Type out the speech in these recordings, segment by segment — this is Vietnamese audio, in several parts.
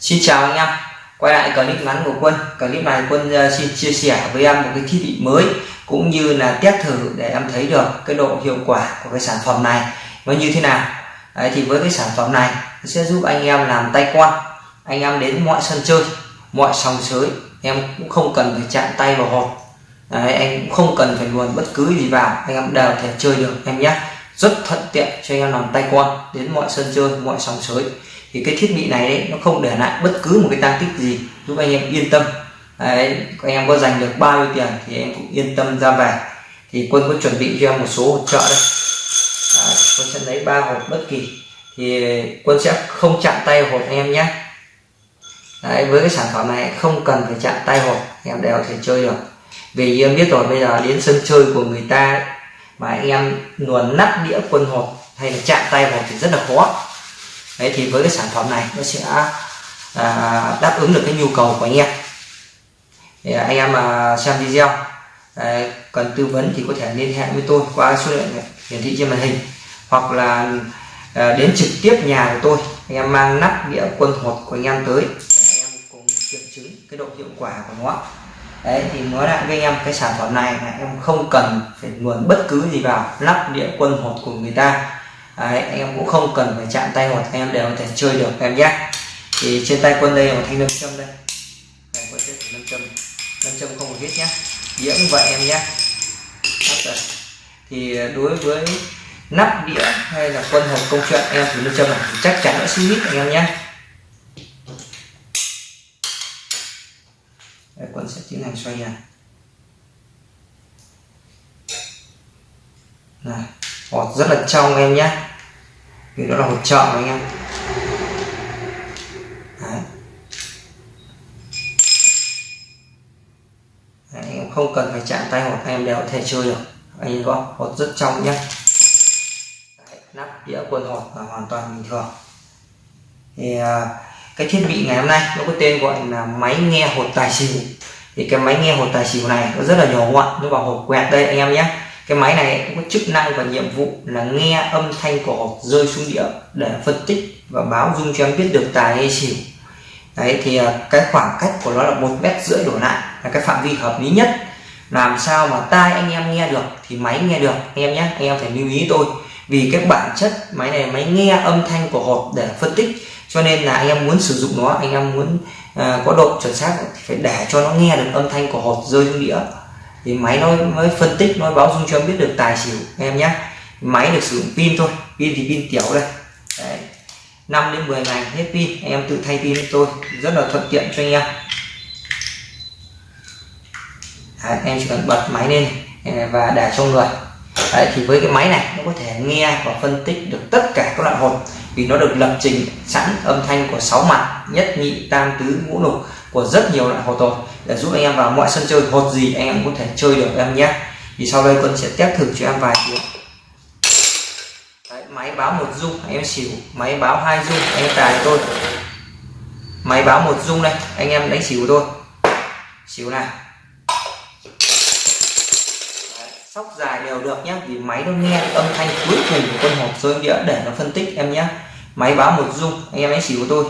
Xin chào anh em. Quay lại clip ngắn của quân. Clip này quân ờ, xin chia sẻ với em một cái thiết bị mới cũng như là test thử để em thấy được cái độ hiệu quả của cái sản phẩm này nó như thế nào. Đấy, thì với cái sản phẩm này sẽ giúp anh em làm tay quan. Anh em đến mọi sân chơi mọi sòng sới em cũng không cần phải chạm tay vào hộp. Đấy, anh cũng không cần phải luồn bất cứ gì vào. Anh em đều thể chơi được em nhé. Rất thuận tiện cho anh em làm tay quan đến mọi sân chơi mọi sòng sới thì cái thiết bị này đấy, nó không để lại bất cứ một cái tăng tích gì giúp anh em yên tâm. Đấy, anh em có dành được bao nhiêu tiền thì em cũng yên tâm ra về. Thì quân có chuẩn bị cho em một số hỗ trợ đây. Đấy, quân sẽ lấy ba hộp bất kỳ. Thì quân sẽ không chạm tay hộp anh em nhé. Đấy, với cái sản phẩm này không cần phải chạm tay hộp em đều có thể chơi được. Vì em biết rồi bây giờ đến sân chơi của người ta mà anh em luồn nắp đĩa quân hộp hay là chạm tay hộp thì rất là khó đấy thì với cái sản phẩm này nó sẽ à, đáp ứng được cái nhu cầu của anh em. Thì anh em mà xem video đấy, cần tư vấn thì có thể liên hệ với tôi qua số điện hiển thị trên màn hình hoặc là à, đến trực tiếp nhà của tôi. Anh em mang nắp đĩa quân hột của anh em tới để anh em cùng kiểm chứng cái độ hiệu quả của nó. Đấy thì nói lại với anh em cái sản phẩm này là em không cần phải nguồn bất cứ gì vào nắp đĩa quân hột của người ta. Đấy, anh em cũng không cần phải chạm tay hoặc anh em đều có thể chơi được em nhé. Thì trên tay quân đây là một thanh nâm châm đây. Này quân sẽ nâm châm nâm châm không một hết nhé. Đĩa cũng vậy em nhé. Thì đối với nắp đĩa hay là quân hộp công chuyện em thử nâm châm này. Chắc chắn nó sẽ hít anh em nhé. Đây, quân sẽ tiến hành xoay này này hột rất là trong em nhé vì đó là hột trợ anh em. Đấy. Đấy, anh em không cần phải chạm tay hột anh em đều có thể chơi được. Anh em có hột rất trong nhé. Đấy, nắp đĩa quần hột là hoàn toàn bình thường. Thì à, cái thiết bị ngày hôm nay nó có tên gọi là máy nghe hột tài xỉu. Thì cái máy nghe hột tài xỉu này nó rất là nhỏ gọn nó vào hộp quẹt đây anh em nhé cái máy này cũng có chức năng và nhiệm vụ là nghe âm thanh của hộp rơi xuống đĩa để phân tích và báo dung cho em biết được tài hay xỉu. Đấy thì à, cái khoảng cách của nó là một mét rưỡi đổ lại là cái phạm vi hợp lý nhất. Làm sao mà tai anh em nghe được thì máy nghe được anh em nhé anh em phải lưu ý tôi. Vì cái bản chất máy này máy nghe âm thanh của hộp để phân tích cho nên là anh em muốn sử dụng nó anh em muốn uh, có độ chuẩn xác thì phải để cho nó nghe được âm thanh của hộp rơi xuống đĩa thì máy nó mới phân tích nó báo dung cho em biết được tài xỉu em nhé máy được sử dụng pin thôi pin thì pin tiểu đây. Đấy. 5 đến 10 ngày hết pin em tự thay pin tôi rất là thuận tiện cho anh em. Đấy, em chỉ cần bật máy lên eh, và để cho người. Đấy, thì với cái máy này nó có thể nghe và phân tích được tất cả các loại hồn vì nó được lập trình sẵn âm thanh của sáu mặt nhất nhị tam tứ ngũ lục của rất nhiều loại hồ rồi để giúp anh em vào mọi sân chơi hột gì anh em có thể chơi được em nhé. Thì sau đây quân sẽ test thử cho em vài tiếng Đấy, máy báo một dung anh em xỉu. Máy báo hai dung anh em tài tôi máy báo một dung đây anh em đánh xỉu tôi xỉu này sóc dài đều được nhé vì máy nó nghe âm thanh cuối cùng của con hộp rơi đĩa để nó phân tích em nhé. Máy báo một dung anh em đánh xỉu tôi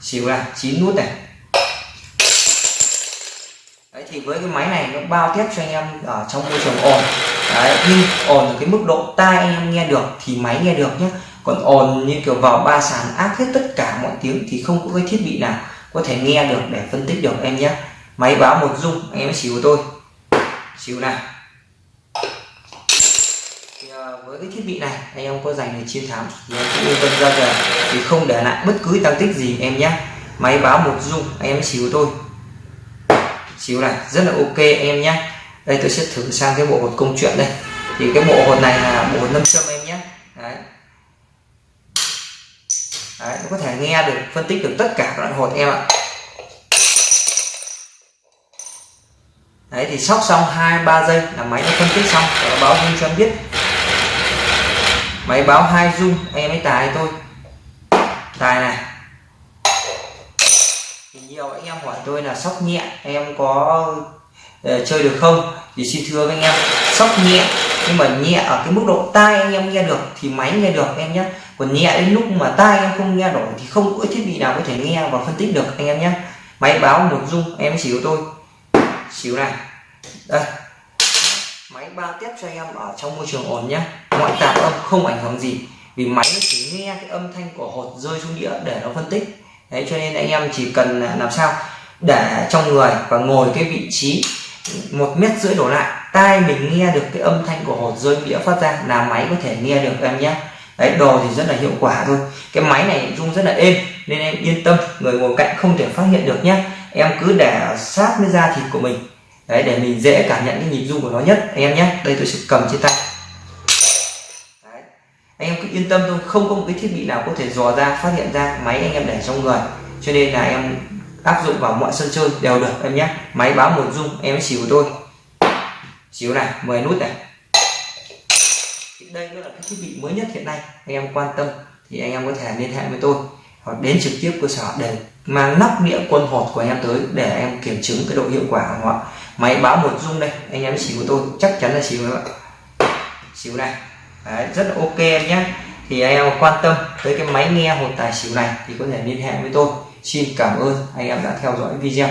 xỉu là chín nút này thì với cái máy này nó bao tiếp cho anh em ở trong môi trường ồn. Đấy nhưng ồn ở cái mức độ tai anh em nghe được thì máy nghe được nhé còn ồn như kiểu vào ba sàn áp hết tất cả mọi tiếng thì không có cái thiết bị nào có thể nghe được để phân tích được em nhé máy báo một dung anh em xíu tôi xíu này thì, ờ, với cái thiết bị này anh em có dành để chiến thắng thì em cũng yên tâm ra về thì không để lại bất cứ tăng tích gì em nhé máy báo một dung anh em xíu tôi chiếu này. Rất là ok em nhé. Đây, tôi sẽ thử sang cái bộ hột công chuyện đây. Thì cái bộ hột này là bộ hột nâm châm em nhé. Đấy. đấy, nó có thể nghe được, phân tích được tất cả các loại hột em ạ. Đấy, thì sóc xong hai, ba giây là máy nó phân tích xong. Và nó báo dung cho em biết. Máy báo hai dung, em ấy tài tôi tài này nhiều anh em hỏi tôi là sóc nhẹ em có uh, chơi được không? Thì xin thưa với anh em sóc nhẹ nhưng mà nhẹ ở cái mức độ tai anh em nghe được thì máy nghe được em nhé. Còn nhẹ đến lúc mà tai em không nghe nổi thì không có thiết bị nào có thể nghe và phân tích được anh em nhé. Máy báo một dung em xỉu tôi xỉu này. Đây. Máy bao tiếp cho em ở trong môi trường ổn nhé. Ngoại tạp âm không ảnh hưởng gì vì máy nó chỉ nghe cái âm thanh của hột rơi xuống đĩa để nó phân tích đấy, cho nên anh em chỉ cần làm sao để trong người và ngồi cái vị trí một mét rưỡi đổ lại, tai mình nghe được cái âm thanh của hột rơi đĩa phát ra là máy có thể nghe được em nhé. Đấy, đồ thì rất là hiệu quả thôi. Cái máy này rung rất là êm, nên em yên tâm, người ngồi cạnh không thể phát hiện được nhé. Em cứ để sát với da thịt của mình. Đấy, để mình dễ cảm nhận cái nhịp rung của nó nhất, anh em nhé. Đây, tôi sẽ cầm trên tay đấy. anh em cứ yên tâm thôi. Không có một cái thiết bị nào có thể dò ra phát hiện ra máy anh em để trong người. Cho nên là em áp dụng vào mọi sân chơi đều được em nhé. Máy báo một dung em xỉu tôi xíu này 10 nút này. Đây nó là cái thiết bị mới nhất hiện nay anh em quan tâm thì anh em có thể liên hệ với tôi. Hoặc đến trực tiếp cơ sở để mang nắp đĩa quân hột của anh em tới để em kiểm chứng cái độ hiệu quả của họ. Máy báo một dung đây anh em xíu của tôi chắc chắn là xíu các bạn xíu này. Đấy, rất là ok em nhé thì anh em quan tâm tới cái máy nghe hột tài xỉu này thì có thể liên hệ với tôi. Xin cảm ơn anh em đã theo dõi video.